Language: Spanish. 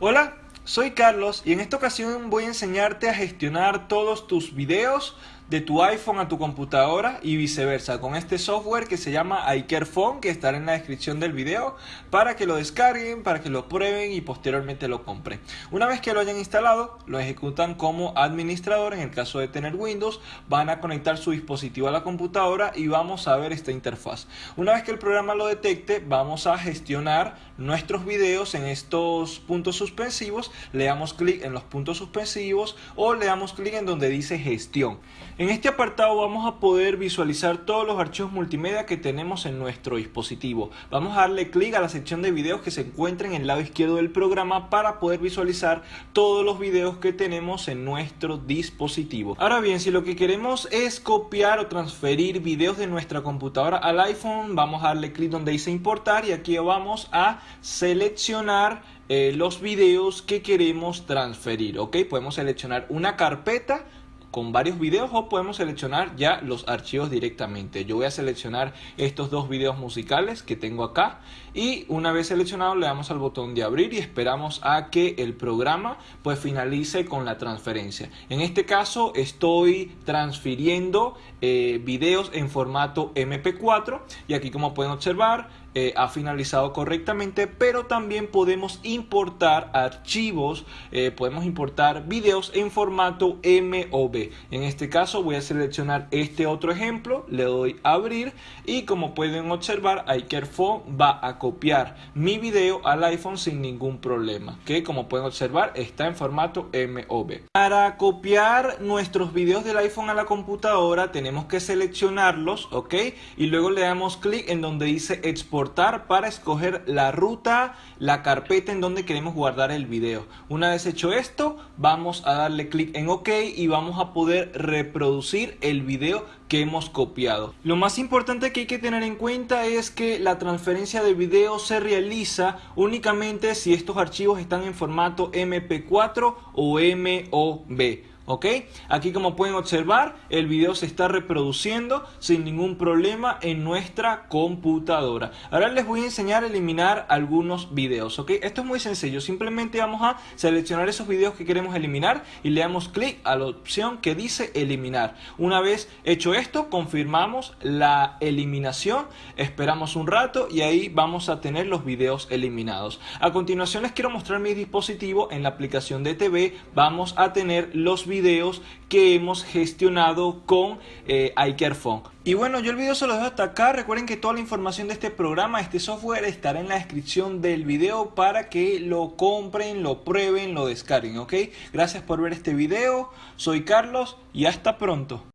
Hola, soy Carlos y en esta ocasión voy a enseñarte a gestionar todos tus videos de tu iPhone a tu computadora y viceversa con este software que se llama iCareFone que estará en la descripción del video para que lo descarguen, para que lo prueben y posteriormente lo compren. Una vez que lo hayan instalado, lo ejecutan como administrador en el caso de tener Windows, van a conectar su dispositivo a la computadora y vamos a ver esta interfaz. Una vez que el programa lo detecte, vamos a gestionar nuestros videos en estos puntos suspensivos, le damos clic en los puntos suspensivos o le damos clic en donde dice gestión. En este apartado vamos a poder visualizar todos los archivos multimedia que tenemos en nuestro dispositivo. Vamos a darle clic a la sección de videos que se encuentra en el lado izquierdo del programa para poder visualizar todos los videos que tenemos en nuestro dispositivo. Ahora bien, si lo que queremos es copiar o transferir videos de nuestra computadora al iPhone, vamos a darle clic donde dice importar y aquí vamos a seleccionar eh, los videos que queremos transferir. Ok, podemos seleccionar una carpeta con varios videos o podemos seleccionar ya los archivos directamente. Yo voy a seleccionar estos dos videos musicales que tengo acá y una vez seleccionado le damos al botón de abrir y esperamos a que el programa pues finalice con la transferencia. En este caso estoy transfiriendo eh, videos en formato MP4 y aquí como pueden observar eh, ha finalizado correctamente, pero también podemos importar archivos, eh, podemos importar videos en formato MOV. En este caso voy a seleccionar este otro ejemplo, le doy abrir y como pueden observar, iCareFone va a copiar mi video al iPhone sin ningún problema, que como pueden observar está en formato MOV. Para copiar nuestros videos del iPhone a la computadora tenemos que seleccionarlos, ok, y luego le damos clic en donde dice exportar para escoger la ruta, la carpeta en donde queremos guardar el video. Una vez hecho esto, vamos a darle clic en OK y vamos a poder reproducir el video que hemos copiado. Lo más importante que hay que tener en cuenta es que la transferencia de video se realiza únicamente si estos archivos están en formato MP4 o MOV. ¿Ok? Aquí como pueden observar, el video se está reproduciendo sin ningún problema en nuestra computadora. Ahora les voy a enseñar a eliminar algunos videos, ¿ok? Esto es muy sencillo, simplemente vamos a seleccionar esos videos que queremos eliminar y le damos clic a la opción que dice eliminar. Una vez hecho esto, confirmamos la eliminación, esperamos un rato y ahí vamos a tener los videos eliminados. A continuación les quiero mostrar mi dispositivo en la aplicación de TV, vamos a tener los videos videos que hemos gestionado con eh, iCareFone. Y bueno, yo el video se lo dejo hasta acá. Recuerden que toda la información de este programa, este software, estará en la descripción del video para que lo compren, lo prueben, lo descarguen, ¿ok? Gracias por ver este video. Soy Carlos y hasta pronto.